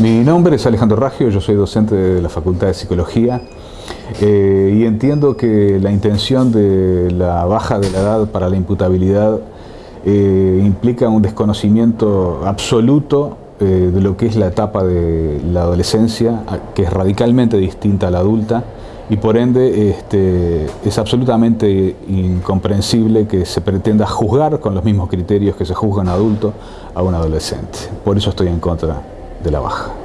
Mi nombre es Alejandro Raggio, yo soy docente de la Facultad de Psicología eh, y entiendo que la intención de la baja de la edad para la imputabilidad eh, implica un desconocimiento absoluto eh, de lo que es la etapa de la adolescencia, que es radicalmente distinta a la adulta y por ende este, es absolutamente incomprensible que se pretenda juzgar con los mismos criterios que se juzgan a adulto a un adolescente. Por eso estoy en contra de la baja.